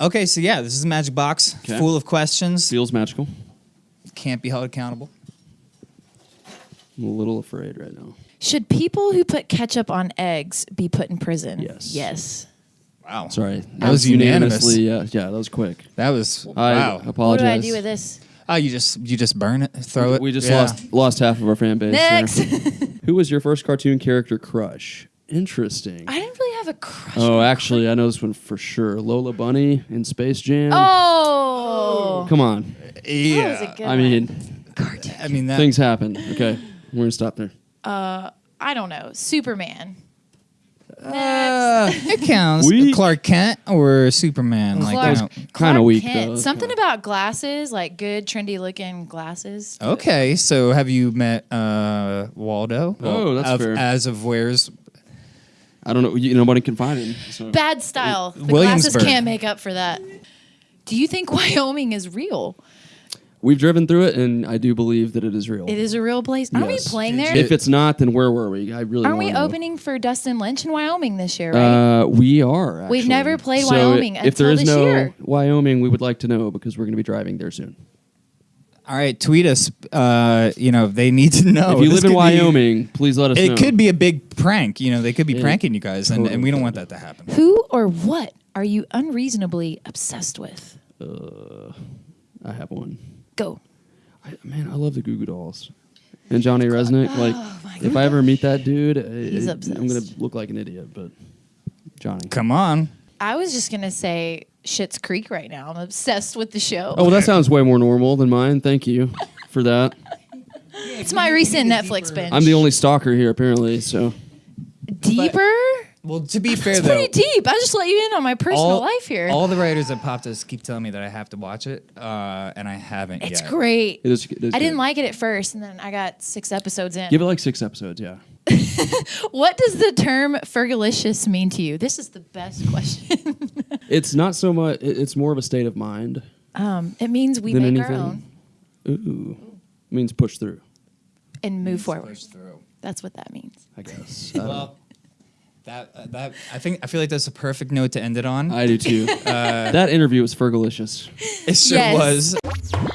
Okay, so yeah, this is a magic box Okay. full of questions. Feels magical. Can't be held accountable. I'm a little afraid right now. Should people who put ketchup on eggs be put in prison? Yes. Yes. Wow. Sorry. That was unanimous. unanimously. Yeah, yeah, that was quick. That was I wow. apologize. What do I do with this? Oh, you just you just burn it, throw it. We just Yeah. lost lost half of our fan base. Next. Who was your first cartoon character crush? Interesting. I didn't really have a crush. oh, actually, I know this one for sure. Lola Bunny in Space Jam. Oh. Come on. That was Yeah. a good I one. mean, I mean that. things happen. Okay, we're gonna stop there. I don't know. Superman. Uh, it counts. Weak. Clark Kent or Superman. Like, Clark- you. Kinda Clark weak, Kent. though. Something about glasses, like good, trendy looking glasses. Okay, so have you met uh, Waldo? Oh, that's of, fair. As of where's I don't know. You, nobody can find him. So. Bad style. The glasses can't make up for that. Do you think Wyoming is real? We've driven through it, and I do believe that it is real. It is a real place. Aren't Yes. we playing there? If it's not, then where were we? I really Aren't we wanna know. opening for Dustin Lynch in Wyoming this year, right? Uh, we are. We've never played So Wyoming If there until is this no year. Wyoming, we would like to know because we're going to be driving there soon. All right, tweet us. Uh, you know, they need to know. if you This live in could be- Wyoming, please let us know. it could be a big prank. You know, they could be Yeah. pranking you guys, and, and we don't want that to happen. Who or what are you unreasonably obsessed with? I have one. Go. I, man, I love the Goo Goo Dolls. And Johnny Rzeznik. Like, Oh my if I ever meet that dude, He's I, I'm going obsessed. to look like an idiot. But Johnny. Come on. I was just gonna say Schitt's Creek right now. I'm obsessed with the show. Oh, well, that sounds way more normal than mine. Thank you for that. it's my recent Netflix binge. I'm the only stalker here, apparently. So deeper. Well, to be fair It's though, pretty deep. I just let you in on my personal life here. all the writers at Popdust keep telling me that I have to watch it, uh, and I haven't it's yet. great. it is. It is I didn't good. like it at first, and then I got six episodes in. Give it like six episodes. Yeah. what does the term "fergalicious" mean to you? This is the best question. It's not so much. It's more of a state of mind. um, it means we Than make our own Ooh, means push through. and move forward. Push through. That's what that means. I guess. I. Well, that uh, that I think I feel like that's a perfect note to end it on. I do too. that interview was fergalicious. it sure Yes. was.